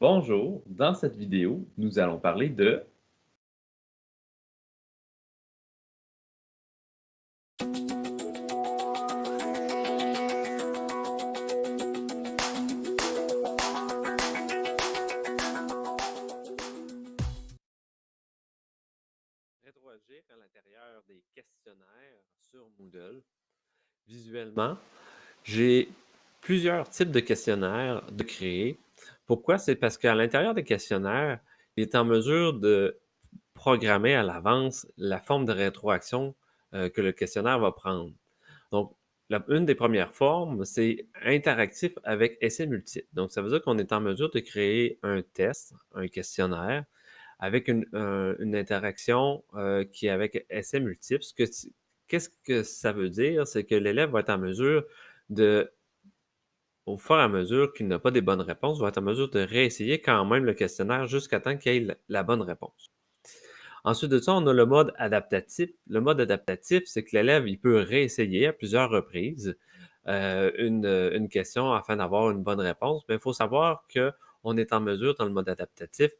Bonjour, dans cette vidéo, nous allons parler de rétroagir à l'intérieur des questionnaires sur Moodle. Visuellement, j'ai plusieurs types de questionnaires de créer. Pourquoi? C'est parce qu'à l'intérieur des questionnaires, il est en mesure de programmer à l'avance la forme de rétroaction euh, que le questionnaire va prendre. Donc, une des premières formes, c'est interactif avec essai multiple. Donc, ça veut dire qu'on est en mesure de créer un test, un questionnaire, avec une, une interaction euh, qui est avec essai multiple. Qu'est-ce que ça veut dire? C'est que l'élève va être en mesure de, au fur et à mesure qu'il n'a pas des bonnes réponses, va être en mesure de réessayer quand même le questionnaire jusqu'à temps qu'il ait la, bonne réponse. Ensuite de ça, on a le mode adaptatif. Le mode adaptatif, c'est que l'élève, il peut réessayer à plusieurs reprises euh, une, une, question afin d'avoir une bonne réponse. Mais il faut savoir qu'on est en mesure, dans le mode adaptatif,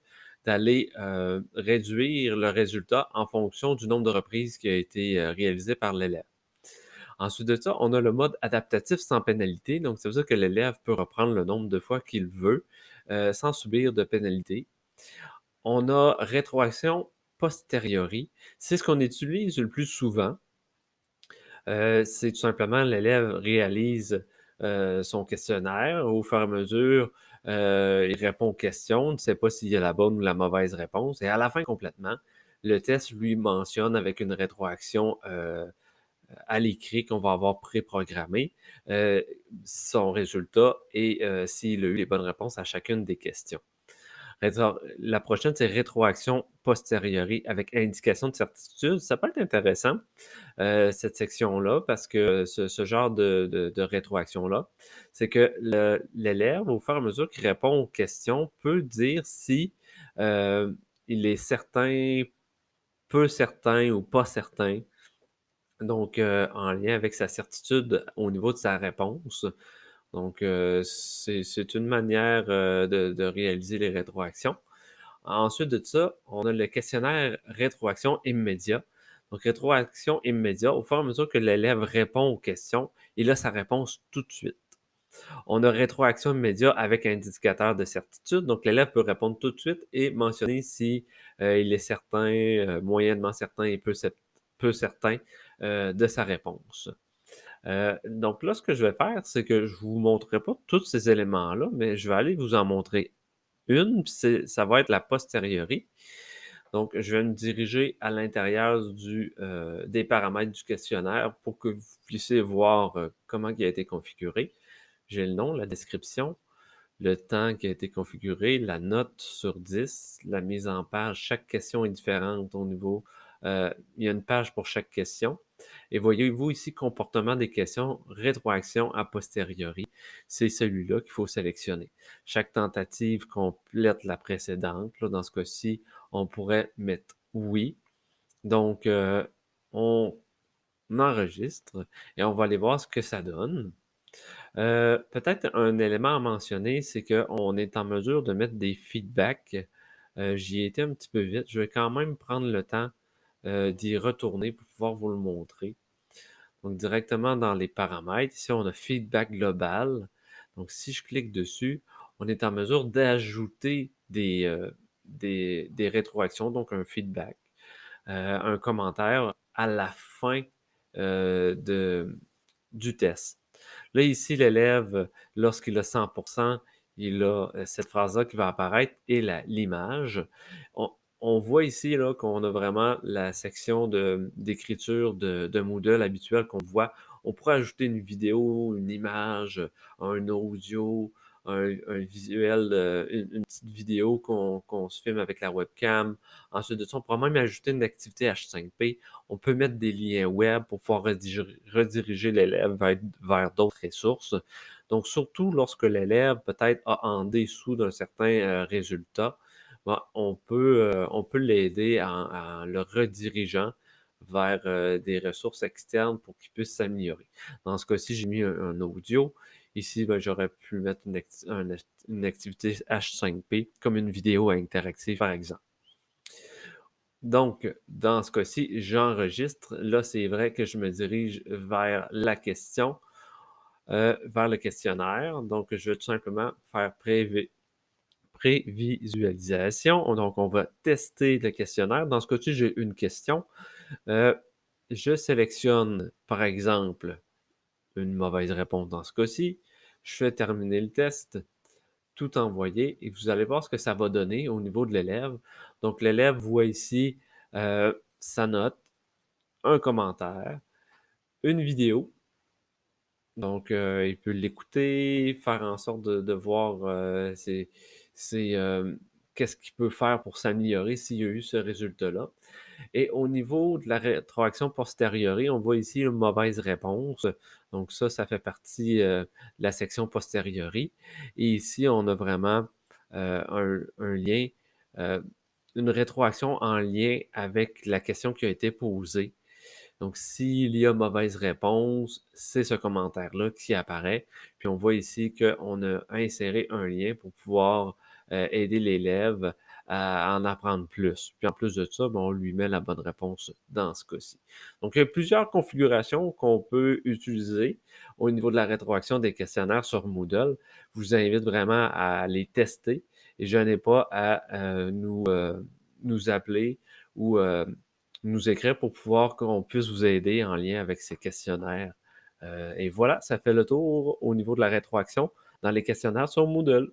d'aller euh, réduire le résultat en fonction du nombre de reprises qui a été euh, réalisé par l'élève. Ensuite de ça, on a le mode adaptatif sans pénalité. Donc, ça veut dire que l'élève peut reprendre le nombre de fois qu'il veut euh, sans subir de pénalité. On a rétroaction posteriori. C'est ce qu'on utilise le plus souvent. Euh, c'est tout simplement l'élève réalise euh, son questionnaire au fur et à mesure il répond aux questions, ne sait pas s'il y a la bonne ou la mauvaise réponse. Et à la fin, complètement, le test lui mentionne avec une rétroaction à l'écrit qu'on va avoir préprogrammé euh, son résultat et euh, s'il a eu les bonnes réponses à chacune des questions. La prochaine, c'est rétroaction posteriori avec indication de certitude. Ça peut être intéressant, euh, cette section-là, parce que ce, genre de, de, de rétroaction-là, c'est que l'élève, au fur et à mesure qu'il répond aux questions, peut dire si euh, il est certain, peu certain ou pas certain. Donc, euh, en lien avec sa certitude au niveau de sa réponse. Donc, euh, c'est une manière euh, de, de, réaliser les rétroactions. Ensuite de ça, on a le questionnaire rétroaction immédiat. Donc, rétroaction immédiat, au fur et à mesure que l'élève répond aux questions, il a sa réponse tout de suite. On a rétroaction immédiat avec indicateur de certitude. Donc, l'élève peut répondre tout de suite et mentionner si euh, il est certain, euh, moyennement certain et peu, peu certain euh, de sa réponse. Euh, donc là, ce que je vais faire, c'est que je vous montrerai pas tous ces éléments-là, mais je vais aller vous en montrer une, puis ça va être la posteriori. Donc, je vais me diriger à l'intérieur euh, des paramètres du questionnaire pour que vous puissiez voir comment il a été configuré. J'ai le nom, la description, le temps qui a été configuré, la note sur 10, la mise en page. Chaque question est différente au niveau... Euh, il y a une page pour chaque question. Et voyez-vous ici, comportement des questions, rétroaction a posteriori. C'est celui-là qu'il faut sélectionner. Chaque tentative complète la précédente. Là, dans ce cas-ci, on pourrait mettre oui. Donc, euh, on enregistre et on va aller voir ce que ça donne. Euh, Peut-être un élément à mentionner, c'est qu'on est en mesure de mettre des feedbacks. J'y ai été un petit peu vite. Je vais quand même prendre le temps euh, d'y retourner pour pouvoir vous le montrer. Donc, directement dans les paramètres, ici, on a feedback global. Donc, si je clique dessus, on est en mesure d'ajouter des, euh, rétroactions, donc un feedback, euh, un commentaire à la fin de, du test. Là, ici, l'élève, lorsqu'il a 100%, il a cette phrase-là qui va apparaître et l'image on voit ici qu'on a vraiment la section d'écriture de, de, Moodle habituelle qu'on voit. On pourrait ajouter une vidéo, une image, un audio, un, visuel, euh, une, petite vidéo qu'on qu se filme avec la webcam. Ensuite de ça, on pourrait même ajouter une activité H5P. On peut mettre des liens web pour pouvoir rediriger, l'élève vers, vers d'autres ressources. Donc, surtout lorsque l'élève peut-être a en dessous d'un certain euh, résultat, on peut, euh, on peut l'aider en, le redirigeant vers euh, des ressources externes pour qu'il puisse s'améliorer. Dans ce cas-ci, j'ai mis un, audio. Ici, ben, j'aurais pu mettre une, activité H5P comme une vidéo interactive, par exemple. Donc, dans ce cas-ci, j'enregistre. Là, c'est vrai que je me dirige vers la question, euh, vers le questionnaire. Donc, je vais tout simplement faire prévisualisation. Donc, on va tester le questionnaire. Dans ce cas-ci, j'ai une question. Euh, je sélectionne, par exemple, une mauvaise réponse dans ce cas-ci. Je fais terminer le test tout envoyer et vous allez voir ce que ça va donner au niveau de l'élève. Donc, l'élève voit ici euh, sa note, un commentaire, une vidéo. Donc, euh, il peut l'écouter, faire en sorte de, voir euh, qu'est-ce qu'il peut faire pour s'améliorer s'il y a eu ce résultat-là. Et au niveau de la rétroaction posteriori, on voit ici une mauvaise réponse. Donc ça, ça fait partie euh, de la section posteriori. Et ici, on a vraiment euh, un, lien, euh, une rétroaction en lien avec la question qui a été posée. Donc, s'il y a mauvaise réponse, c'est ce commentaire-là qui apparaît. Puis on voit ici qu'on a inséré un lien pour pouvoir aider l'élève à en apprendre plus. Puis en plus de ça, ben, on lui met la bonne réponse dans ce cas-ci. Donc, il y a plusieurs configurations qu'on peut utiliser au niveau de la rétroaction des questionnaires sur Moodle. Je vous invite vraiment à les tester et je n'ai pas à euh, nous, euh, nous appeler ou euh, nous écrire pour pouvoir qu'on puisse vous aider en lien avec ces questionnaires. et voilà, ça fait le tour au niveau de la rétroaction dans les questionnaires sur Moodle.